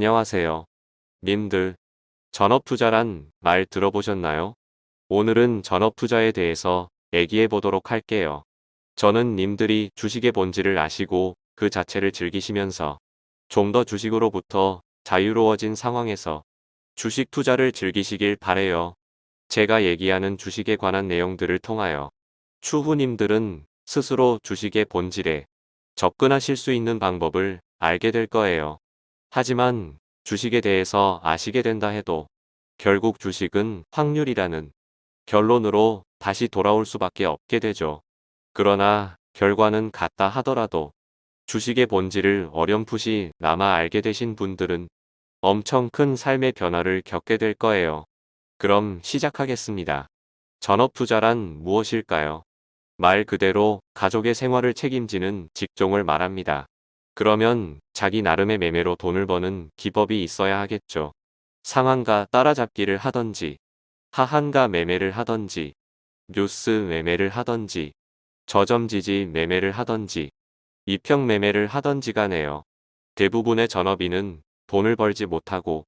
안녕하세요. 님들, 전업투자란 말 들어보셨나요? 오늘은 전업투자에 대해서 얘기해 보도록 할게요. 저는 님들이 주식의 본질을 아시고 그 자체를 즐기시면서 좀 더 주식으로부터 자유로워진 상황에서 주식 투자를 즐기시길 바래요. 제가 얘기하는 주식에 관한 내용들을 통하여 추후님들은 스스로 주식의 본질에 접근하실 수 있는 방법을 알게 될 거예요. 하지만 주식에 대해서 아시게 된다 해도 결국 주식은 확률이라는 결론으로 다시 돌아올 수밖에 없게 되죠. 그러나 결과는 같다 하더라도 주식의 본질을 어렴풋이 남아 알게 되신 분들은 엄청 큰 삶의 변화를 겪게 될 거예요. 그럼 시작하겠습니다. 전업투자란 무엇일까요? 말 그대로 가족의 생활을 책임지는 직종을 말합니다. 그러면 자기 나름의 매매로 돈을 버는 기법이 있어야 하겠죠. 상한가 따라잡기를 하던지 하한가 매매를 하던지 뉴스 매매를 하던지 저점지지 매매를 하던지 이평 매매를 하던지 간에요. 대부분의 전업인은 돈을 벌지 못하고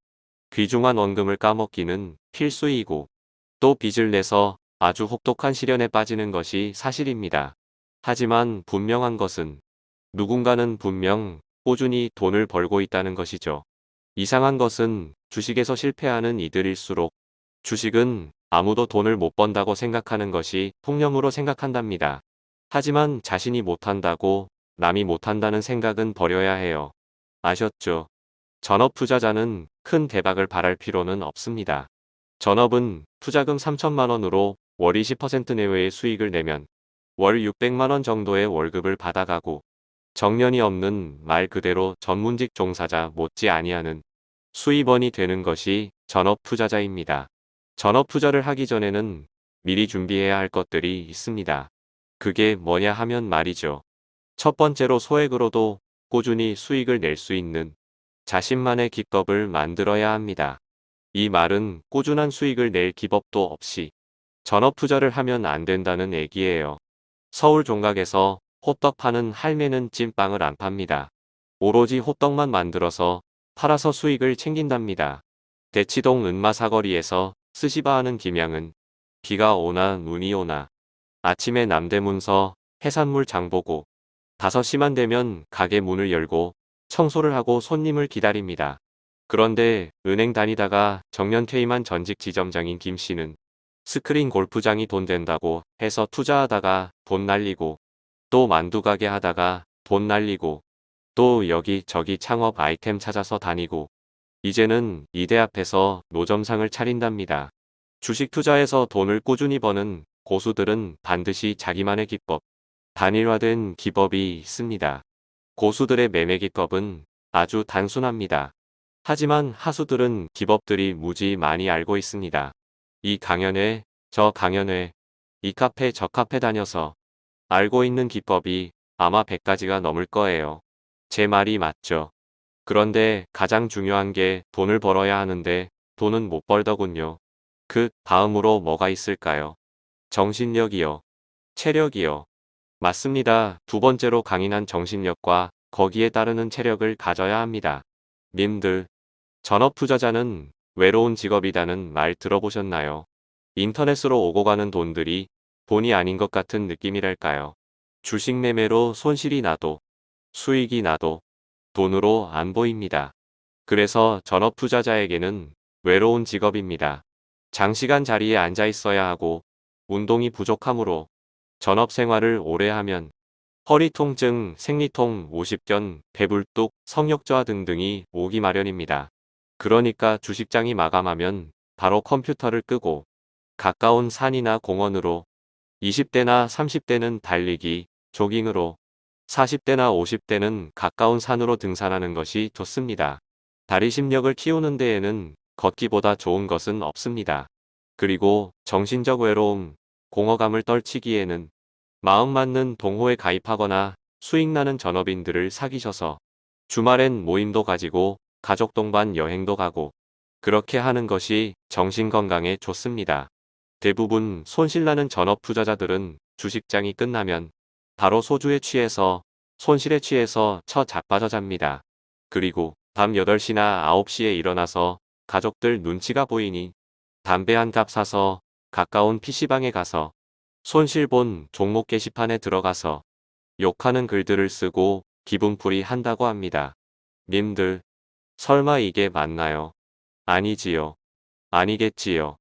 귀중한 원금을 까먹기는 필수이고 또 빚을 내서 아주 혹독한 시련에 빠지는 것이 사실입니다. 하지만 분명한 것은 누군가는 분명 꾸준히 돈을 벌고 있다는 것이죠. 이상한 것은 주식에서 실패하는 이들일수록 주식은 아무도 돈을 못 번다고 생각하는 것이 통념으로 생각한답니다. 하지만 자신이 못한다고 남이 못한다는 생각은 버려야 해요. 아셨죠? 전업 투자자는 큰 대박을 바랄 필요는 없습니다. 전업은 투자금 3천만원으로 월 20% 내외의 수익을 내면 월 600만원 정도의 월급을 받아가고 정년이 없는 말 그대로 전문직 종사자 못지 아니하는 수입원이 되는 것이 전업 투자자입니다. 전업 투자를 하기 전에는 미리 준비해야 할 것들이 있습니다. 그게 뭐냐 하면 말이죠. 첫 번째로 소액으로도 꾸준히 수익을 낼 수 있는 자신만의 기법을 만들어야 합니다. 이 말은 꾸준한 수익을 낼 기법도 없이 전업 투자를 하면 안 된다는 얘기예요. 서울 종각에서 호떡 파는 할매는 찐빵을 안 팝니다. 오로지 호떡만 만들어서 팔아서 수익을 챙긴답니다. 대치동 은마 사거리에서 스시바 하는 김양은 비가 오나 눈이 오나 아침에 남대문서 해산물 장보고 5시만 되면 가게 문을 열고 청소를 하고 손님을 기다립니다. 그런데 은행 다니다가 정년 퇴임한 전직 지점장인 김 씨는 스크린 골프장이 돈 된다고 해서 투자하다가 돈 날리고 또 만두 가게 하다가 돈 날리고 또 여기저기 창업 아이템 찾아서 다니고 이제는 이대 앞에서 노점상을 차린답니다. 주식 투자에서 돈을 꾸준히 버는 고수들은 반드시 자기만의 기법, 단일화된 기법이 있습니다. 고수들의 매매 기법은 아주 단순합니다. 하지만 하수들은 기법들이 무지 많이 알고 있습니다. 이 강연회, 저 강연회, 이 카페 저 카페 다녀서 알고 있는 기법이 아마 100가지가 넘을 거예요. 제 말이 맞죠. 그런데 가장 중요한 게 돈을 벌어야 하는데 돈은 못 벌더군요. 그 다음으로 뭐가 있을까요? 정신력이요. 체력이요. 맞습니다. 두 번째로 강인한 정신력과 거기에 따르는 체력을 가져야 합니다. 님들, 전업 투자자는 외로운 직업이라는 말 들어보셨나요? 인터넷으로 오고 가는 돈들이 돈이 아닌 것 같은 느낌이랄까요? 주식 매매로 손실이 나도 수익이 나도 돈으로 안 보입니다. 그래서 전업 투자자에게는 외로운 직업입니다. 장시간 자리에 앉아 있어야 하고 운동이 부족하므로 전업 생활을 오래 하면 허리 통증, 생리통, 오십견, 배불뚝, 성욕저하 등등이 오기 마련입니다. 그러니까 주식장이 마감하면 바로 컴퓨터를 끄고 가까운 산이나 공원으로 20대나 30대는 달리기, 조깅으로 40대나 50대는 가까운 산으로 등산하는 것이 좋습니다. 다리 심력을 키우는 데에는 걷기보다 좋은 것은 없습니다. 그리고 정신적 외로움, 공허감을 떨치기에는 마음 맞는 동호회 가입하거나 수익나는 전업인들을 사귀셔서 주말엔 모임도 가지고 가족 동반 여행도 가고 그렇게 하는 것이 정신건강에 좋습니다. 대부분 손실나는 전업 투자자들은 주식장이 끝나면 바로 소주에 취해서 손실에 취해서 처 자빠져 잡니다. 그리고 밤 8시나 9시에 일어나서 가족들 눈치가 보이니 담배 한 갑 사서 가까운 PC방에 가서 손실본 종목 게시판에 들어가서 욕하는 글들을 쓰고 기분풀이 한다고 합니다. 님들, 설마 이게 맞나요? 아니지요. 아니겠지요.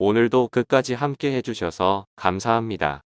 오늘도 끝까지 함께 해주셔서 감사합니다.